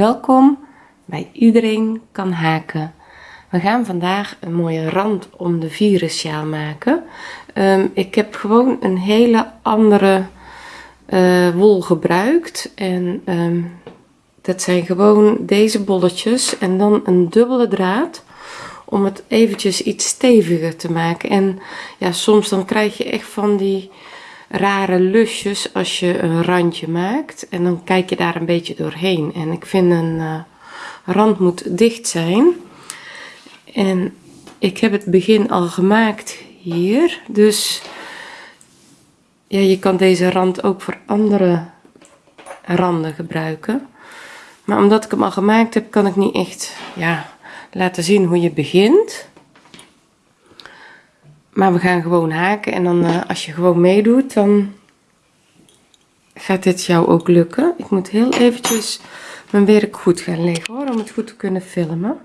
Welkom bij Iedereen kan haken. We gaan vandaag een mooie rand om de virussjaal maken. Ehm, ik heb gewoon een hele andere uh, wol gebruikt. En ehm, dat zijn gewoon deze bolletjes en dan een dubbele draad om het eventjes iets steviger te maken. En ja, soms dan krijg je echt van die rare lusjes als je een randje maakt. En dan kijk je daar een beetje doorheen. En ik vind een uh, rand moet dicht zijn. En ik heb het begin al gemaakt hier. Dus ja, je kan deze rand ook voor andere randen gebruiken. Maar omdat ik hem al gemaakt heb, kan ik niet echt ja, laten zien hoe je begint. Maar we gaan gewoon haken en dan uh, als je gewoon meedoet, dan gaat dit jou ook lukken. Ik moet heel eventjes mijn werk goed gaan leggen hoor, om het goed te kunnen filmen.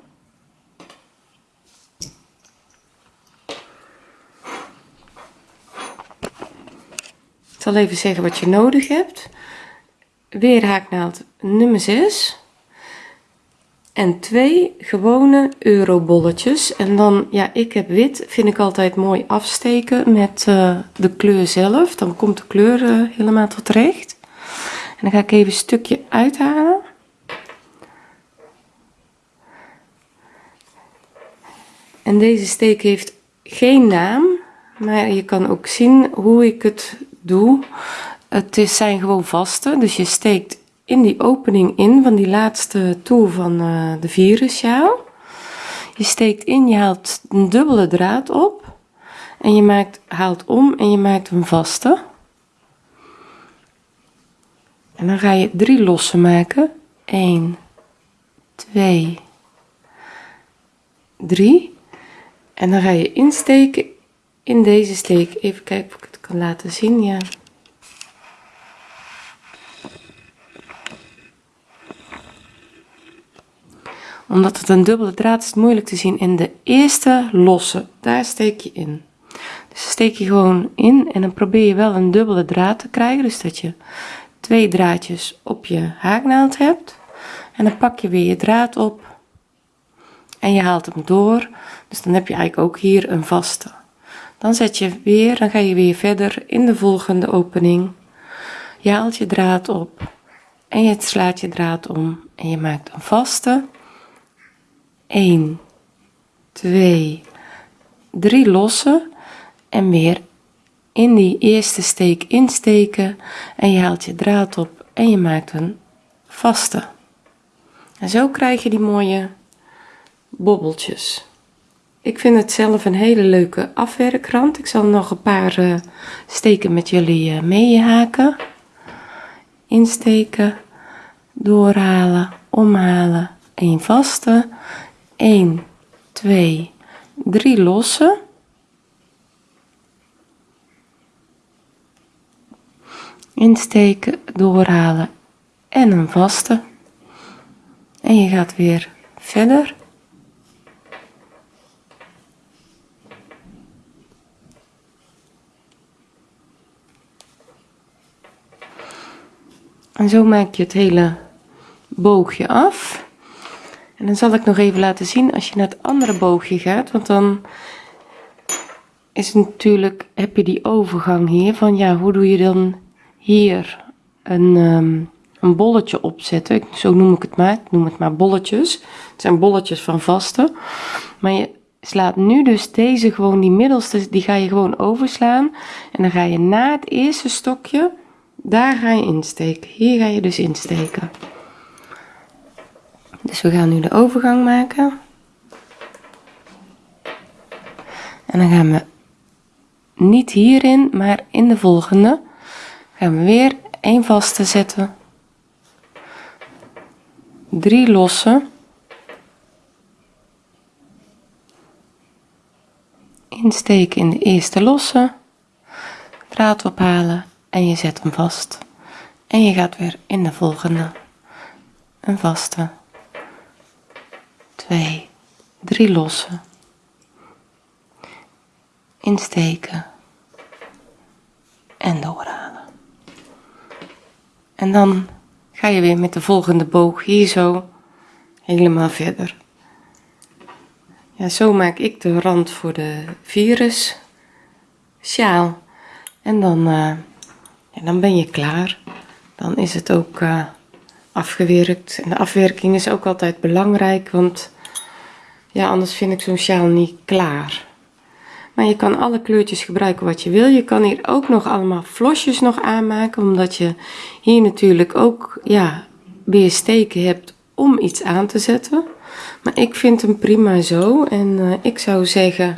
Ik zal even zeggen wat je nodig hebt. Weer haaknaald nummer 6 en twee gewone eurobolletjes. En dan, ja, ik heb wit, vind ik altijd mooi afsteken met uh, de kleur zelf. Dan komt de kleur uh, helemaal tot recht. En dan ga ik even een stukje uithalen. En deze steek heeft geen naam, maar je kan ook zien hoe ik het doe. Het is, zijn gewoon vaste, dus je steekt in die opening in van die laatste toer van uh, de virussjaal. Je steekt in, je haalt een dubbele draad op en je maakt, haalt om en je maakt een vaste. En dan ga je drie losse maken. 1, 2, 3. En dan ga je insteken in deze steek. Even kijken of ik het kan laten zien. Ja. Omdat het een dubbele draad is, moeilijk te zien in de eerste losse. Daar steek je in. Dus steek je gewoon in en dan probeer je wel een dubbele draad te krijgen. Dus dat je twee draadjes op je haaknaald hebt. En dan pak je weer je draad op en je haalt hem door. Dus dan heb je eigenlijk ook hier een vaste. Dan zet je weer dan ga je weer verder in de volgende opening. Je haalt je draad op en je slaat je draad om en je maakt een vaste 1 2 3 lossen en weer in die eerste steek insteken en je haalt je draad op en je maakt een vaste. En zo krijg je die mooie bobbeltjes. Ik vind het zelf een hele leuke afwerkrand. Ik zal nog een paar uh, steken met jullie uh, meehaken. Insteken doorhalen omhalen 1 vaste 1 2 3 losse insteken doorhalen en een vaste en je gaat weer verder. En zo maak je het hele boogje af en dan zal ik nog even laten zien als je naar het andere boogje gaat want dan is natuurlijk heb je die overgang hier van ja hoe doe je dan hier een, um, een bolletje opzetten? Zo noem ik het maar ik noem het maar bolletjes. Het zijn bolletjes van vaste. Maar je slaat nu dus deze gewoon die middelste die ga je gewoon overslaan. En dan ga je na het eerste stokje daar ga je insteken. Hier ga je dus insteken dus we gaan nu de overgang maken. En dan gaan we niet hierin maar in de volgende. Gaan we weer een vaste zetten. Drie losse. Insteken in de eerste losse. Draad ophalen en je zet hem vast. En je gaat weer in de volgende. Een vaste 2 3 lossen insteken en doorhalen en dan ga je weer met de volgende boog hier zo helemaal verder. Ja, zo maak ik de rand voor de virus sjaal. En dan, uh, dan ben je klaar. Dan is het ook uh, afgewerkt. En de afwerking is ook altijd belangrijk, want ja, anders vind ik zo'n sjaal niet klaar. Maar je kan alle kleurtjes gebruiken wat je wil. Je kan hier ook nog allemaal flosjes nog aanmaken, omdat je hier natuurlijk ook ja, weer steken hebt om iets aan te zetten. Maar ik vind hem prima zo en uh, ik zou zeggen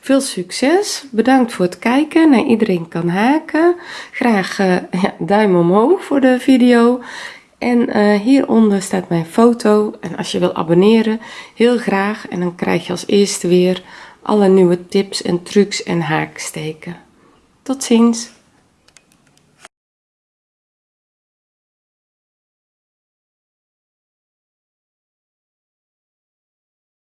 veel succes. Bedankt voor het kijken. Nou, iedereen kan haken. Graag ja, duim omhoog voor de video. En uh, hieronder staat mijn foto. En als je wil abonneren, heel graag. En dan krijg je als eerste weer alle nieuwe tips en trucs en haaksteken. Tot ziens!